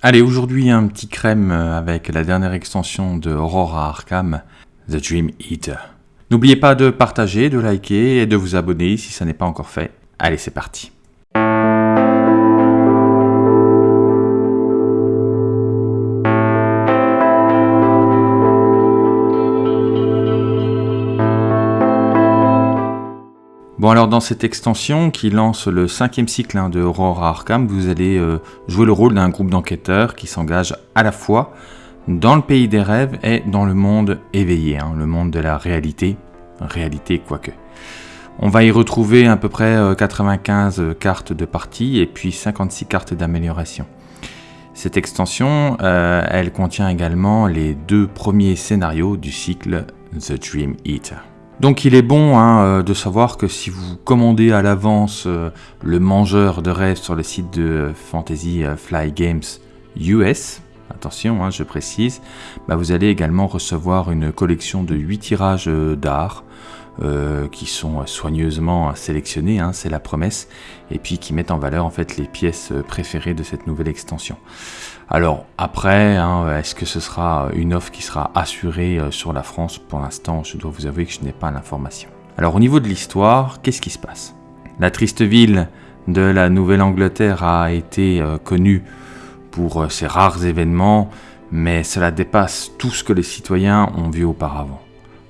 Allez, aujourd'hui un petit crème avec la dernière extension de Aurora Arkham, The Dream Eater. N'oubliez pas de partager, de liker et de vous abonner si ça n'est pas encore fait. Allez, c'est parti. Bon alors dans cette extension qui lance le cinquième cycle hein, de Aurora Arkham, vous allez euh, jouer le rôle d'un groupe d'enquêteurs qui s'engage à la fois dans le pays des rêves et dans le monde éveillé, hein, le monde de la réalité, réalité quoique. On va y retrouver à peu près 95 euh, cartes de partie et puis 56 cartes d'amélioration. Cette extension, euh, elle contient également les deux premiers scénarios du cycle The Dream Eater. Donc il est bon hein, euh, de savoir que si vous commandez à l'avance euh, le mangeur de rêve sur le site de Fantasy euh, Fly Games US, attention hein, je précise, bah, vous allez également recevoir une collection de 8 tirages d'art qui sont soigneusement sélectionnés, hein, c'est la promesse, et puis qui mettent en valeur en fait les pièces préférées de cette nouvelle extension. Alors après, hein, est-ce que ce sera une offre qui sera assurée euh, sur la France? Pour l'instant, je dois vous avouer que je n'ai pas l'information. Alors au niveau de l'histoire, qu'est-ce qui se passe? La triste ville de la Nouvelle-Angleterre a été euh, connue pour euh, ses rares événements, mais cela dépasse tout ce que les citoyens ont vu auparavant.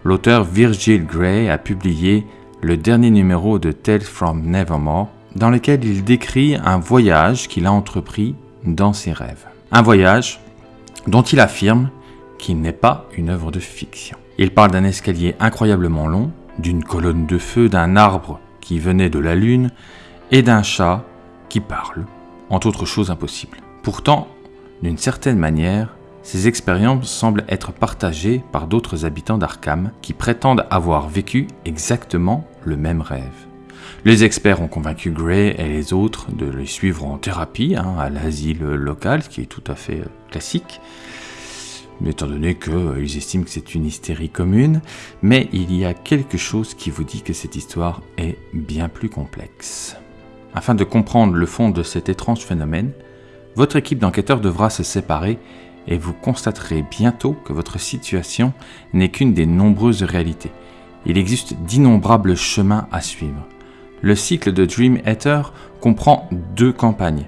L'auteur Virgil Gray a publié le dernier numéro de Tales from Nevermore, dans lequel il décrit un voyage qu'il a entrepris dans ses rêves. Un voyage dont il affirme qu'il n'est pas une œuvre de fiction. Il parle d'un escalier incroyablement long, d'une colonne de feu, d'un arbre qui venait de la lune et d'un chat qui parle, entre autres choses impossibles. Pourtant, d'une certaine manière, ces expériences semblent être partagées par d'autres habitants d'Arkham qui prétendent avoir vécu exactement le même rêve. Les experts ont convaincu Gray et les autres de les suivre en thérapie hein, à l'asile local, ce qui est tout à fait euh, classique, étant donné qu'ils euh, estiment que c'est une hystérie commune, mais il y a quelque chose qui vous dit que cette histoire est bien plus complexe. Afin de comprendre le fond de cet étrange phénomène, votre équipe d'enquêteurs devra se séparer et vous constaterez bientôt que votre situation n'est qu'une des nombreuses réalités. Il existe d'innombrables chemins à suivre. Le cycle de Dream Eater comprend deux campagnes.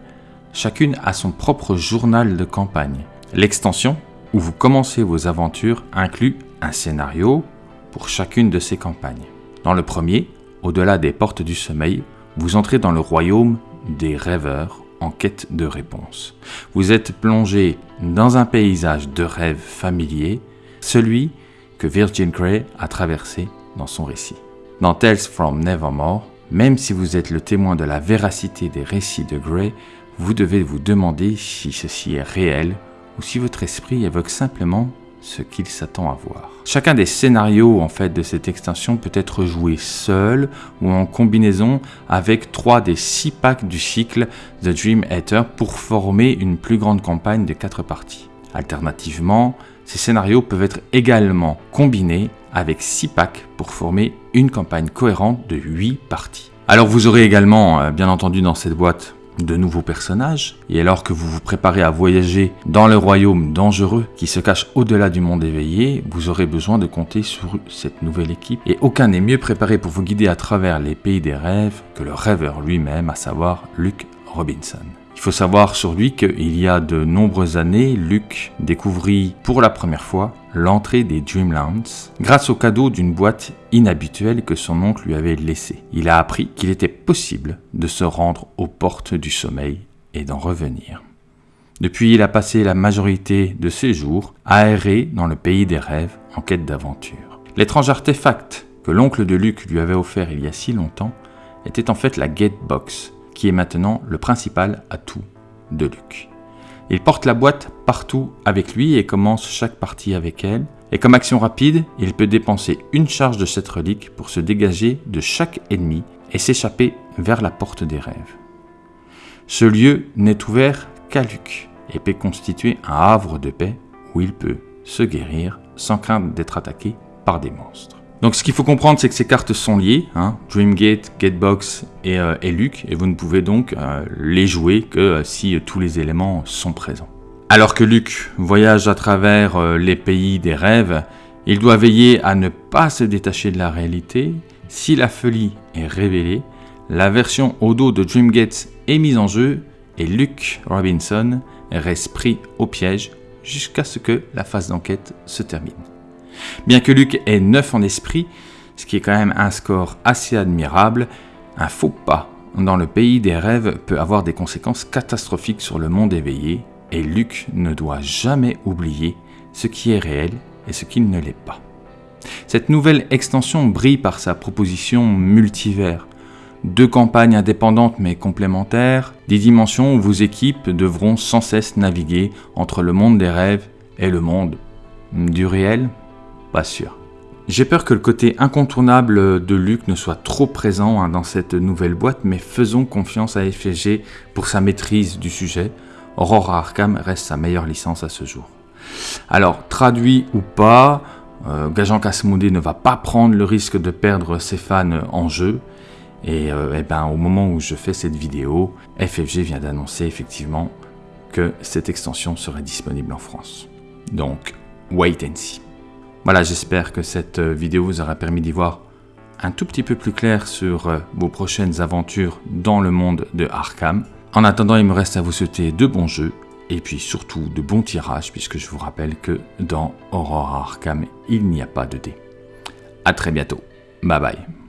Chacune a son propre journal de campagne. L'extension, où vous commencez vos aventures, inclut un scénario pour chacune de ces campagnes. Dans le premier, au-delà des portes du sommeil, vous entrez dans le royaume des rêveurs en quête de réponses. Vous êtes plongé dans un paysage de rêves familiers, celui que Virgin Grey a traversé dans son récit. Dans Tales from Nevermore, même si vous êtes le témoin de la véracité des récits de Gray, vous devez vous demander si ceci est réel ou si votre esprit évoque simplement ce qu'il s'attend à voir. Chacun des scénarios en fait de cette extension peut être joué seul ou en combinaison avec trois des six packs du cycle The Dream Eater pour former une plus grande campagne de quatre parties. Alternativement, ces scénarios peuvent être également combinés avec 6 packs pour former une campagne cohérente de 8 parties. Alors vous aurez également, euh, bien entendu dans cette boîte, de nouveaux personnages, et alors que vous vous préparez à voyager dans le royaume dangereux qui se cache au-delà du monde éveillé, vous aurez besoin de compter sur cette nouvelle équipe, et aucun n'est mieux préparé pour vous guider à travers les pays des rêves que le rêveur lui-même, à savoir Luke Robinson. Il faut savoir sur lui qu'il y a de nombreuses années, Luke découvrit pour la première fois l'entrée des Dreamlands grâce au cadeau d'une boîte inhabituelle que son oncle lui avait laissée. Il a appris qu'il était possible de se rendre aux portes du sommeil et d'en revenir. Depuis, il a passé la majorité de ses jours aéré dans le pays des rêves en quête d'aventure. L'étrange artefact que l'oncle de Luke lui avait offert il y a si longtemps était en fait la Gatebox, qui est maintenant le principal atout de Luke. Il porte la boîte partout avec lui et commence chaque partie avec elle. Et comme action rapide, il peut dépenser une charge de cette relique pour se dégager de chaque ennemi et s'échapper vers la porte des rêves. Ce lieu n'est ouvert qu'à Luke et peut constituer un havre de paix où il peut se guérir sans crainte d'être attaqué par des monstres. Donc ce qu'il faut comprendre, c'est que ces cartes sont liées, hein, Dreamgate, Gatebox et, euh, et, Luke, et vous ne pouvez donc euh, les jouer que euh, si tous les éléments sont présents. Alors que Luc voyage à travers euh, les pays des rêves, il doit veiller à ne pas se détacher de la réalité. Si la folie est révélée, la version au dos de Dreamgate est mise en jeu et Luke Robinson reste pris au piège jusqu'à ce que la phase d'enquête se termine. Bien que Luke est neuf en esprit, ce qui est quand même un score assez admirable, un faux pas dans le pays des rêves peut avoir des conséquences catastrophiques sur le monde éveillé, et Luke ne doit jamais oublier ce qui est réel et ce qui ne l'est pas. Cette nouvelle extension brille par sa proposition multivers. Deux campagnes indépendantes mais complémentaires, des dimensions où vos équipes devront sans cesse naviguer entre le monde des rêves et le monde du réel Pas sûr. J'ai peur que le côté incontournable de Luc ne soit trop présent hein, dans cette nouvelle boîte, mais faisons confiance à FFG pour sa maîtrise du sujet. Aurora Arkham reste sa meilleure licence à ce jour. Alors, traduit ou pas, euh, Gajan Kasmoudé ne va pas prendre le risque de perdre ses fans en jeu. Et, euh, eh ben, au moment où je fais cette vidéo, FFG vient d'annoncer effectivement que cette extension serait disponible en France. Donc, wait and see. Voilà, j'espère que cette euh, vidéo vous aura permis d'y voir un tout petit peu plus clair sur euh, vos prochaines aventures dans le monde de Arkham. En attendant, il me reste à vous souhaiter de bons jeux et puis surtout de bons tirages puisque je vous rappelle que dans Aurora Arkham, il n'y a pas de dés. A très bientôt. Bye bye.